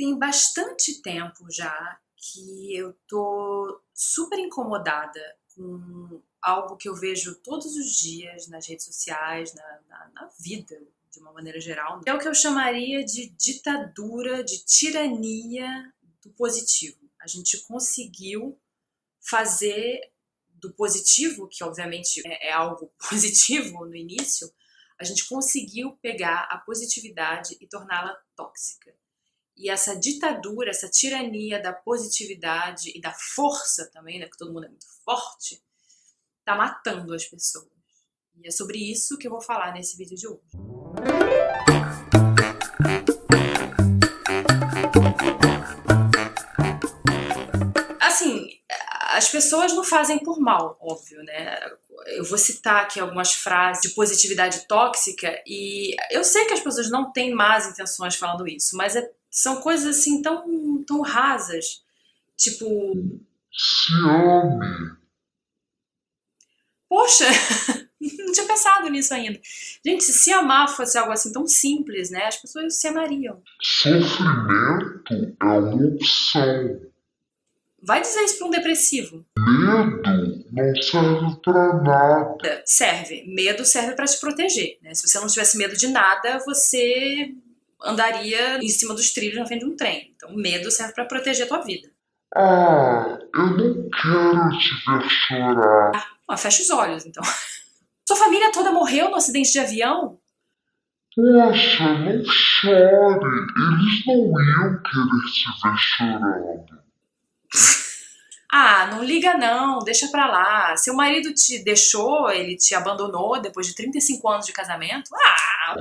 tem bastante tempo já que eu tô super incomodada com algo que eu vejo todos os dias nas redes sociais, na, na, na vida de uma maneira geral. É o que eu chamaria de ditadura, de tirania do positivo. A gente conseguiu fazer do positivo, que obviamente é, é algo positivo no início, a gente conseguiu pegar a positividade e torná-la tóxica. E essa ditadura, essa tirania da positividade e da força também, né, que todo mundo é muito forte, tá matando as pessoas. E é sobre isso que eu vou falar nesse vídeo de hoje. Assim, as pessoas não fazem por mal, óbvio, né? Eu vou citar aqui algumas frases de positividade tóxica e eu sei que as pessoas não têm más intenções falando isso, mas é são coisas assim tão, tão rasas. Tipo. Se ame. Poxa, não tinha pensado nisso ainda. Gente, se se amar fosse algo assim tão simples, né? As pessoas se amariam. Sofrimento é uma opção. Vai dizer isso para um depressivo. Medo não serve para nada. Serve. Medo serve para te proteger. Né? Se você não tivesse medo de nada, você andaria em cima dos trilhos na frente de um trem. Então, medo serve para proteger a tua vida. Ah, eu não quero te ver chorar. Ah, fecha os olhos, então. Sua família toda morreu no acidente de avião? Poxa, não chore. Eles não iam querer te ver chorando. Ah, não liga não, deixa pra lá. Seu marido te deixou, ele te abandonou depois de 35 anos de casamento? Ah!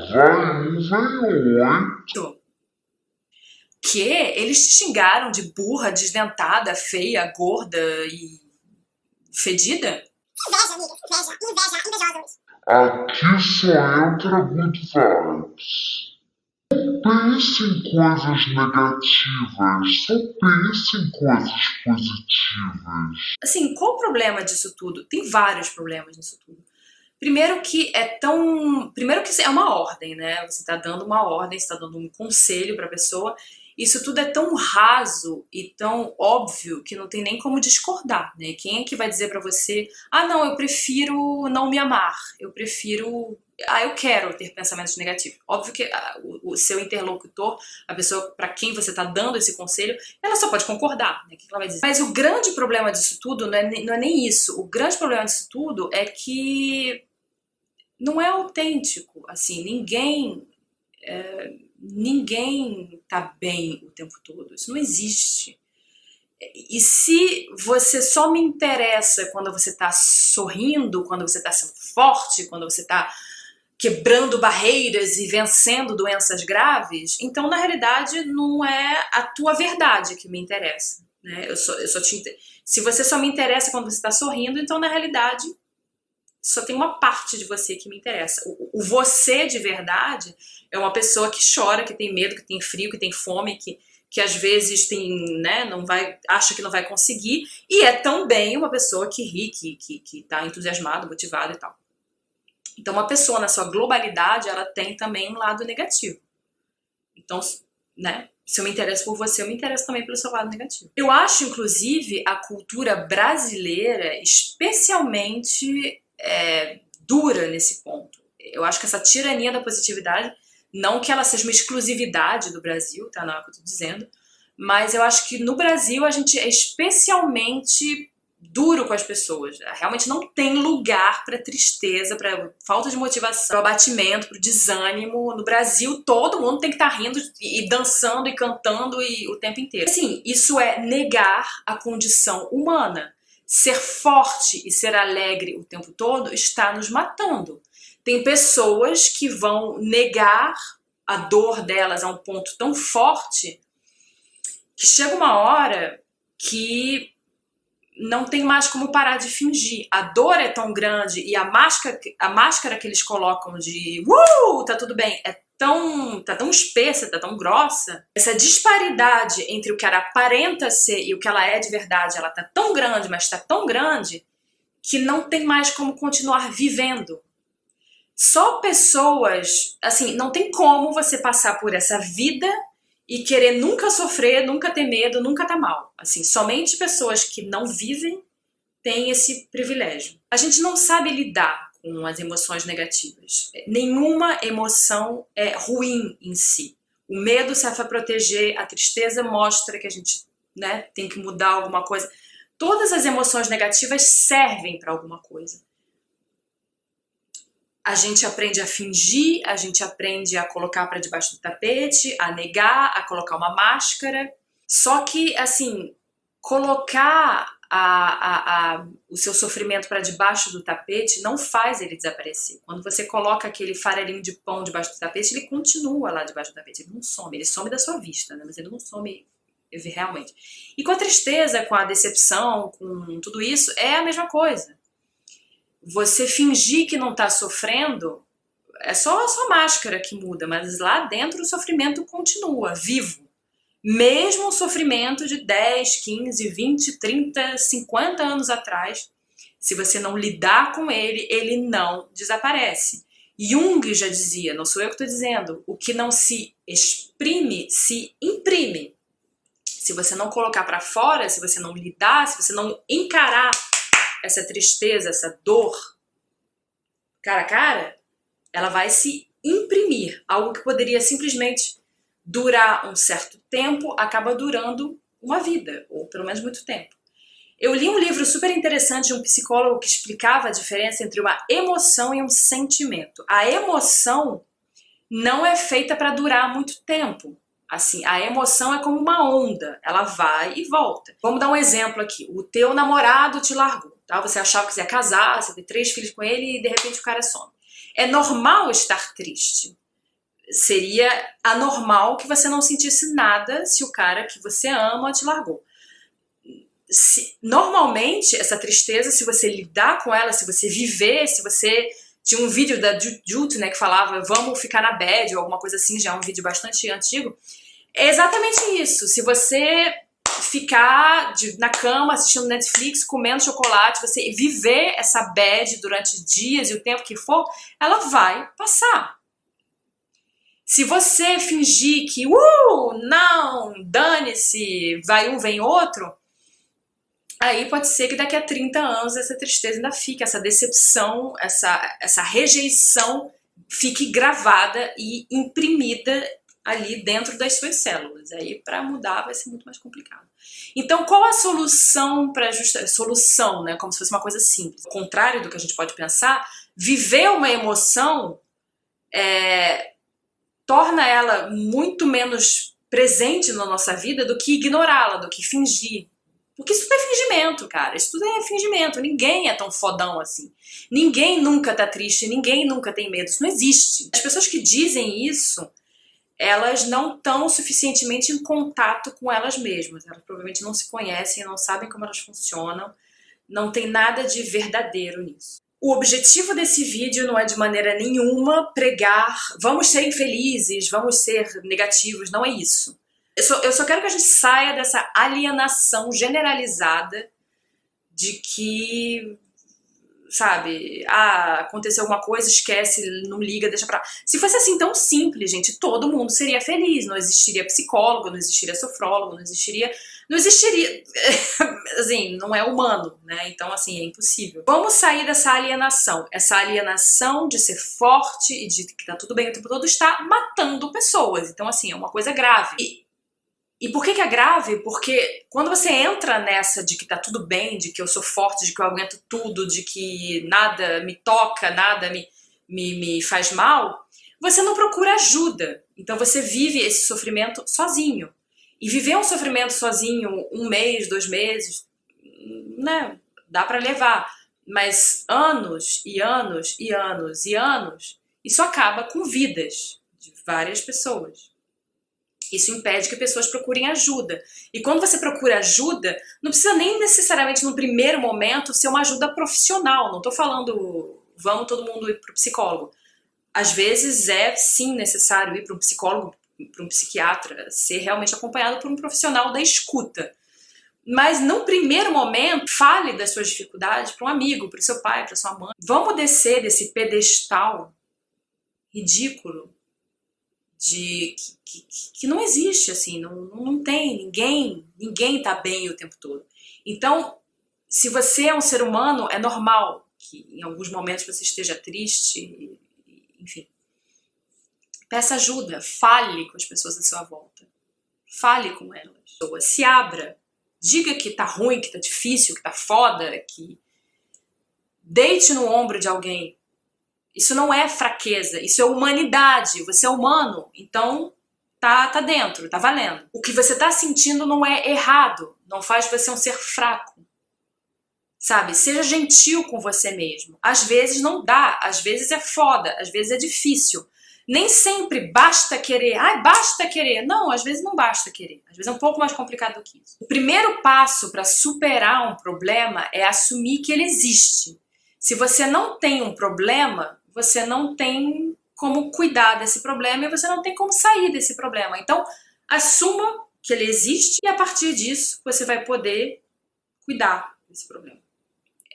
Que? Eles te xingaram de burra, desdentada, feia, gorda e fedida? Inveja, amiga, inveja, inveja, invejosos. Aqui só entra good vibes pense em coisas negativas, só pense em coisas positivas. Assim, qual o problema disso tudo? Tem vários problemas nisso tudo. Primeiro que é tão. Primeiro que é uma ordem, né? Você está dando uma ordem, você está dando um conselho para a pessoa isso tudo é tão raso e tão óbvio que não tem nem como discordar, né? Quem é que vai dizer para você, ah, não, eu prefiro não me amar, eu prefiro, ah, eu quero ter pensamentos negativos. Óbvio que ah, o, o, seu interlocutor, a pessoa para quem você está dando esse conselho, ela só pode concordar, né? O que ela vai dizer? Mas o grande problema disso tudo não é, não é nem isso. O grande problema disso tudo é que não é autêntico, assim, ninguém... É, ninguém tá bem o tempo todo. Isso não existe. E se você só me interessa quando você está sorrindo, quando você está sendo forte, quando você está quebrando barreiras e vencendo doenças graves, então na realidade não é a tua verdade que me interessa. Né? Eu só, eu só te, se você só me interessa quando você está sorrindo, então na realidade só tem uma parte de você que me interessa. O, o, você de verdade é uma pessoa que chora, que tem medo, que tem frio, que tem fome, que, que às vezes tem, né, não vai, acha que não vai conseguir, e é também uma pessoa que ri, que, que, que tá entusiasmada, motivada e tal. Então uma pessoa na sua globalidade, ela tem também um lado negativo. Então, né, se eu me interesso por você, eu me interesso também pelo seu lado negativo. Eu acho, inclusive, a cultura brasileira especialmente é, dura nesse ponto. Eu acho que essa tirania da positividade, não que ela seja uma exclusividade do Brasil, tá? Não é o que eu tô dizendo, mas eu acho que no Brasil a gente é especialmente duro com as pessoas. Realmente não tem lugar para tristeza, para falta de motivação, para abatimento, para desânimo. No Brasil, todo mundo tem que estar tá rindo e dançando e cantando e, o tempo inteiro. Assim, isso é negar a condição humana ser forte e ser alegre o tempo todo está nos matando. Tem pessoas que vão negar a dor delas a um ponto tão forte que chega uma hora que não tem mais como parar de fingir. A dor é tão grande e a máscara, a máscara que eles colocam de uh, tá tudo bem, é tão, tá tão espessa, tá tão grossa, essa disparidade entre o que ela aparenta ser e o que ela é de verdade, ela tá tão grande, mas tá tão grande, que não tem mais como continuar vivendo. Só pessoas, assim, não tem como você passar por essa vida e querer nunca sofrer, nunca ter medo, nunca tá mal. Assim, somente pessoas que não vivem têm esse privilégio. A gente não sabe lidar com as emoções negativas. Nenhuma emoção é ruim em si. O medo serve para proteger, a tristeza mostra que a gente né, tem que mudar alguma coisa. Todas as emoções negativas servem para alguma coisa. A gente aprende a fingir, a gente aprende a colocar para debaixo do tapete, a negar, a colocar uma máscara. Só que, assim, colocar a, a, a, o seu sofrimento para debaixo do tapete não faz ele desaparecer. Quando você coloca aquele farelinho de pão debaixo do tapete, ele continua lá debaixo do tapete, ele não some, ele some da sua vista, né? mas ele não some realmente. E com a tristeza, com a decepção, com tudo isso, é a mesma coisa. Você fingir que não está sofrendo é só a sua máscara que muda, mas lá dentro o sofrimento continua, vivo. Mesmo o sofrimento de 10, 15, 20, 30, 50 anos atrás, se você não lidar com ele, ele não desaparece. Jung já dizia, não sou eu que estou dizendo, o que não se exprime, se imprime. Se você não colocar para fora, se você não lidar, se você não encarar essa tristeza, essa dor, cara a cara, ela vai se imprimir. Algo que poderia simplesmente durar um certo tempo acaba durando uma vida, ou pelo menos muito tempo. Eu li um livro super interessante de um psicólogo que explicava a diferença entre uma emoção e um sentimento. A emoção não é feita para durar muito tempo. Assim, a emoção é como uma onda, ela vai e volta. Vamos dar um exemplo aqui. O teu namorado te largou, tá? Você achava que você ia casar, você ter três filhos com ele e de repente o cara some. É normal estar triste seria anormal que você não sentisse nada se o cara que você ama te largou. Se, normalmente, essa tristeza, se você lidar com ela, se você viver, se você... Tinha um vídeo da Jute, né, que falava vamos ficar na bed ou alguma coisa assim, já é um vídeo bastante antigo. É exatamente isso. Se você ficar de, na cama assistindo Netflix, comendo chocolate, você viver essa bad durante dias e o tempo que for, ela vai passar. Se você fingir que, uh, não, dane-se, vai um, vem outro, aí pode ser que daqui a 30 anos essa tristeza ainda fique, essa decepção, essa, essa rejeição fique gravada e imprimida ali dentro das suas células. Aí para mudar vai ser muito mais complicado. Então qual a solução para justa solução, né, como se fosse uma coisa simples. Ao contrário do que a gente pode pensar, viver uma emoção é, torna ela muito menos presente na nossa vida do que ignorá-la, do que fingir. Porque isso tudo é fingimento, cara. Isso tudo é fingimento. Ninguém é tão fodão assim. Ninguém nunca tá triste, ninguém nunca tem medo. Isso não existe. As pessoas que dizem isso, elas não estão suficientemente em contato com elas mesmas. Elas provavelmente não se conhecem, não sabem como elas funcionam. Não tem nada de verdadeiro nisso. O objetivo desse vídeo não é de maneira nenhuma pregar vamos ser infelizes, vamos ser negativos, não é isso. Eu só, eu só quero que a gente saia dessa alienação generalizada de que, sabe, ah, aconteceu alguma coisa, esquece, não liga, deixa pra... Se fosse assim tão simples, gente, todo mundo seria feliz, não existiria psicólogo, não existiria sofrólogo, não existiria não existiria, assim, não é humano, né? Então, assim, é impossível. Vamos sair dessa alienação. Essa alienação de ser forte e de que tá tudo bem o tempo todo está matando pessoas. Então, assim, é uma coisa grave. E, e por que que é grave? Porque quando você entra nessa de que tá tudo bem, de que eu sou forte, de que eu aguento tudo, de que nada me toca, nada me, me, me faz mal, você não procura ajuda. Então você vive esse sofrimento sozinho. E viver um sofrimento sozinho, um mês, dois meses, né, dá para levar. Mas anos e anos e anos e anos, isso acaba com vidas de várias pessoas. Isso impede que pessoas procurem ajuda. E quando você procura ajuda, não precisa nem necessariamente no primeiro momento ser uma ajuda profissional. Não estou falando, vamos todo mundo ir para o psicólogo. Às vezes é sim necessário ir para um psicólogo para um psiquiatra, ser realmente acompanhado por um profissional da escuta. Mas no primeiro momento, fale das suas dificuldades para um amigo, para o seu pai, para sua mãe. Vamos descer desse pedestal ridículo de que, que, que não existe, assim, não, não tem, ninguém, ninguém tá bem o tempo todo. Então, se você é um ser humano, é normal que em alguns momentos você esteja triste, enfim. Peça ajuda, fale com as pessoas à sua volta. Fale com elas. Se abra. Diga que tá ruim, que tá difícil, que tá foda, que... Deite no ombro de alguém. Isso não é fraqueza, isso é humanidade. Você é humano, então tá, tá dentro, tá valendo. O que você tá sentindo não é errado, não faz você um ser fraco. Sabe? Seja gentil com você mesmo. Às vezes não dá, às vezes é foda, às vezes é difícil. Nem sempre basta querer. Ai, basta querer. Não, às vezes não basta querer. Às vezes é um pouco mais complicado do que isso. O primeiro passo para superar um problema é assumir que ele existe. Se você não tem um problema, você não tem como cuidar desse problema e você não tem como sair desse problema. Então, assuma que ele existe e a partir disso você vai poder cuidar desse problema.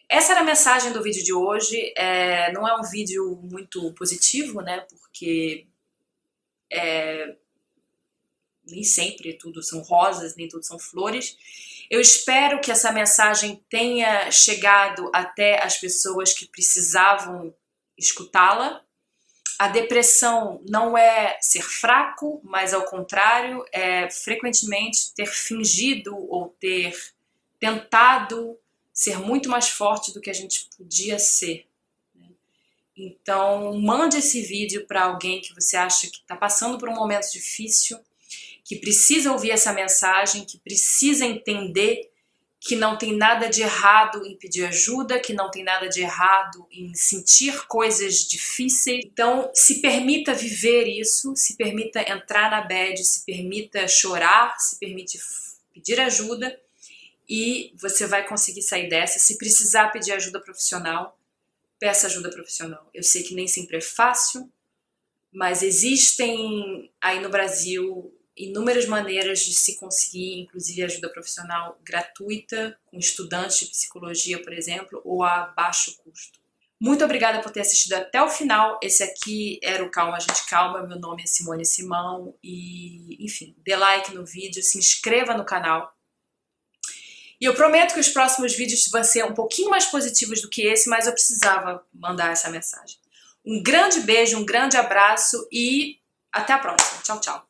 Essa era a mensagem do vídeo de hoje. É, não é um vídeo muito positivo, né? Porque é, nem sempre tudo são rosas, nem tudo são flores. Eu espero que essa mensagem tenha chegado até as pessoas que precisavam escutá-la. A depressão não é ser fraco, mas ao contrário, é frequentemente ter fingido ou ter tentado ser muito mais forte do que a gente podia ser. Né? Então, mande esse vídeo para alguém que você acha que está passando por um momento difícil, que precisa ouvir essa mensagem, que precisa entender que não tem nada de errado em pedir ajuda, que não tem nada de errado em sentir coisas difíceis. Então, se permita viver isso, se permita entrar na bed, se permita chorar, se permite pedir ajuda e você vai conseguir sair dessa. Se precisar pedir ajuda profissional, peça ajuda profissional. Eu sei que nem sempre é fácil, mas existem aí no Brasil inúmeras maneiras de se conseguir, inclusive ajuda profissional gratuita, com estudantes de psicologia, por exemplo, ou a baixo custo. Muito obrigada por ter assistido até o final. Esse aqui era o Calma Gente Calma. Meu nome é Simone Simão. E, enfim, dê like no vídeo, se inscreva no canal. E eu prometo que os próximos vídeos vão ser um pouquinho mais positivos do que esse, mas eu precisava mandar essa mensagem. Um grande beijo, um grande abraço e até a próxima. Tchau, tchau.